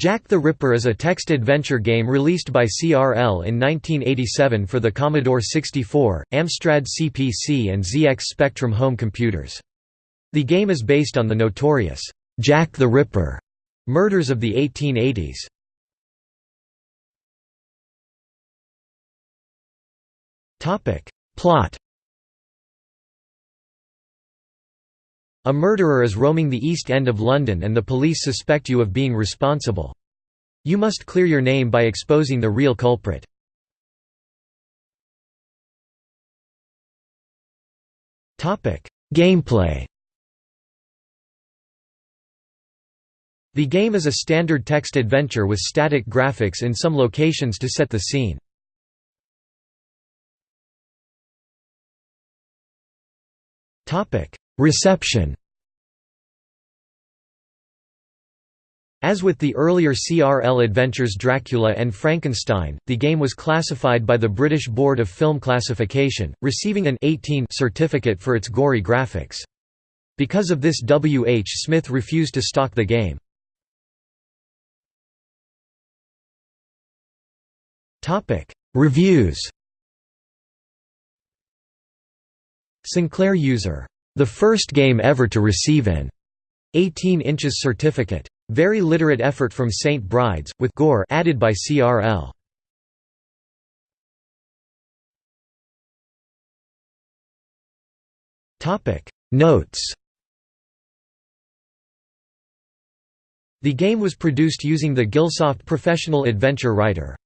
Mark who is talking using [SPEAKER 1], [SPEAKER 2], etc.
[SPEAKER 1] Jack the Ripper is a text-adventure game released by CRL in 1987 for the Commodore 64, Amstrad CPC and ZX Spectrum home computers. The game is based on the notorious Jack the Ripper murders of the 1880s. Plot A murderer is roaming the East End of London and the police suspect you of being responsible. You must clear your name by exposing the real culprit. Gameplay The game is a standard text adventure with static graphics in some locations to set the scene. Reception As with the earlier CRL adventures Dracula and Frankenstein, the game was classified by the British Board of Film Classification, receiving an 18 certificate for its gory graphics. Because of this W. H. Smith refused to stock the game. Reviews Sinclair user the first game ever to receive an 18 inches certificate. Very literate effort from St. Brides, with gore added by CRL. Notes The game was produced using the Gilsoft Professional Adventure Writer